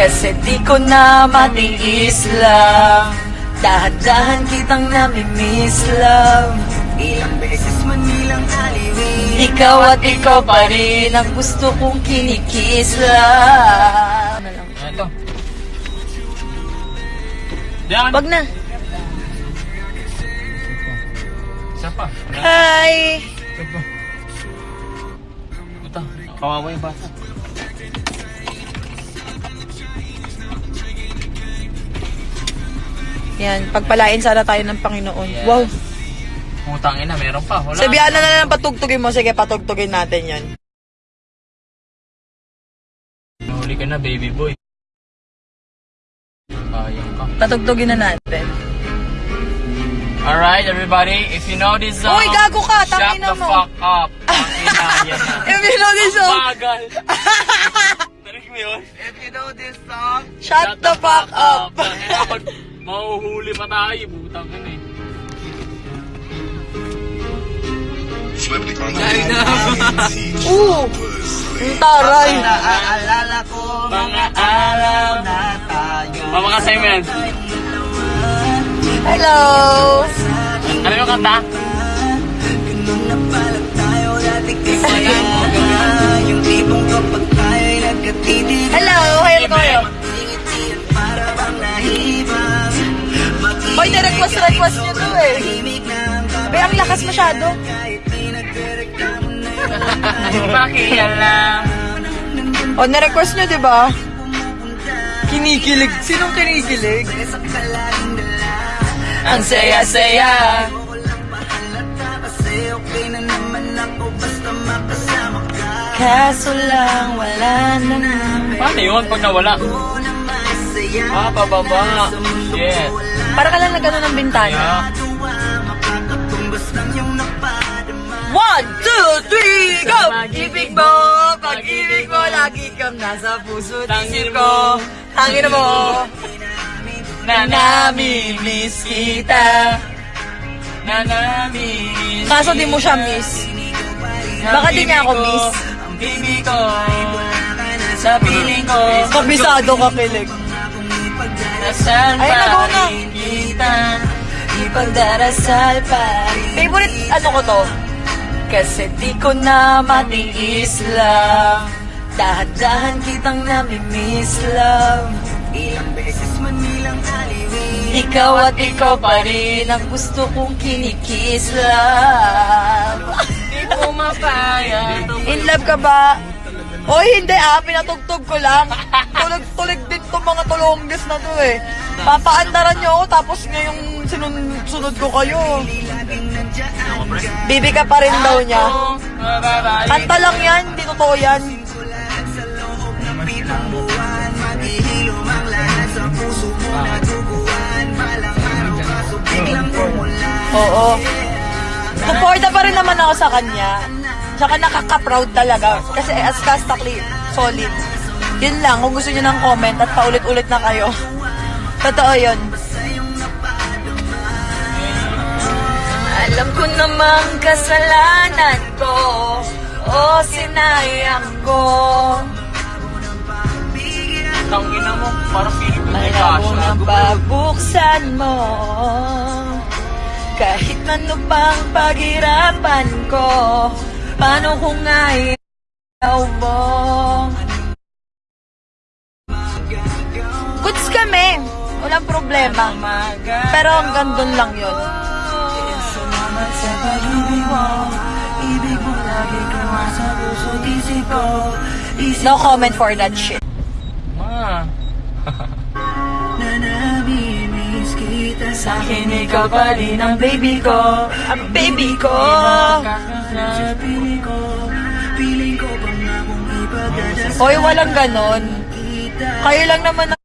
Kasi di ko na matiis lang Dahan-dahan kitang namimiss love Ilang beses man nilang aliwin Ikaw at ikaw pa rin Ang gusto kong kinikis lang Ito. Diyan. Wag na Isa pa. Hi Isa pa. Ito. Kawawa yung bata. Yan, pagpalain sana tayo ng Panginoon Yes. Wow Putang ina, meron pa. Wala. Sabihan na na lang patugtugin mo Sige, patugtugin natin yan Huli ka na, baby boy. Sayang ka. Patugtugin na natin Alright, everybody. If you know this song, Uy, gago ka, shut tangina the mo. fuck up. Tangina, yan na. If you know this song Bagal. Narinig mo yun? If you know this song Shut the fuck up Tangina, Mahuhuli pa tayo, butang ka na eh. Oo Ang taray Naaalala ko Mga araw na tayo Mamakasay mo yan. Hello Ano yung kanta? Ganun na pala tayo dati kasi Yung tipong kapag lakas masyado Pakialam. O, na-request nyo, di ba? Kinikilig. Sinong kinikilig? Ang saya-saya. Kaso lang, wala na na. Paano yun pag nawala? Ah, pababa. Shit. Para ka lang nagano ng bintana. Yeah. One, two, three, go! Pag-ibig mo, pag-ibig mo, lagi kang nasa puso at isip ko. Tangin mo, Na namimiss kita. Na namiss. Kaso di mo siya miss. Baka di niya ako miss. Ang baby ko. Sa piling ko. Kabisado ka kilig. Nasaan Ay, pa rin kita? Ipagdarasal pa Favorite ano ko to? Kasi di ko na matiis lang Dahan-dahan kitang namimiss love Ilang beses man nilang aliwin Ikaw at ikaw pa rin Ang gusto kong kinikis love Di ko mapaya. In love ka ba? Oy, hindi ah, pinatugtog ko lang. Tulig-tulig din tong mga tulongges na to eh. Papaandaran nyo ako, tapos ngayong sinun sunod ko kayo. Bibi ka pa rin daw niya. Kanta lang yan, hindi totoo yan. Sa loob ng kaso. Suporta pa rin naman ako sa kanya. Tsaka nakaka-proud talaga. Kasi as Castakli, solid. Yun lang, kung gusto nyo ng comment at paulit-ulit na kayo. Totoo yun. Alam ko namang kasalanan ko O sinayang ko Tangina mo, parang feeling ko may Alam mo kasha. na babuksan mo Kahit ano pang paghirapan ko Paano kung ayaw mo Goods kami. Walang problema. Pero hanggang doon lang yun. Salamat sa pag-ibig mo Ibig mo lagi kang sa puso't isip ko No comment for that shit. Ma. na namimiss kita Sa akin ikaw pa rin ang baby ko. Ang baby ko. Sa piling ko Piling ko bang akong ipagdadasal Hoy, walang ganon. Kayo lang naman